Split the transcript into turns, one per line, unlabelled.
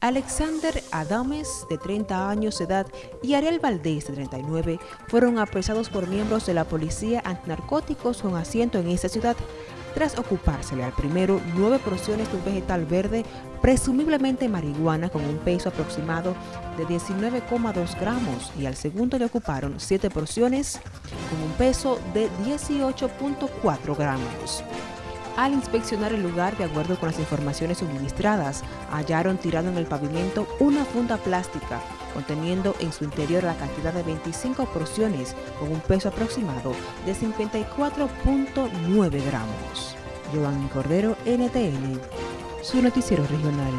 Alexander Adames, de 30 años de edad, y Ariel Valdés, de 39, fueron apresados por miembros de la Policía Antinarcóticos con asiento en esta ciudad, tras ocupársele al primero nueve porciones de un vegetal verde, presumiblemente marihuana, con un peso aproximado de 19,2 gramos, y al segundo le ocuparon siete porciones con un peso de 18,4 gramos. Al inspeccionar el lugar, de acuerdo con las informaciones suministradas, hallaron tirado en el pavimento una funda plástica conteniendo en su interior la cantidad de 25 porciones con un peso aproximado de 54.9 gramos. Giovanni Cordero, NTN, su noticiero regional.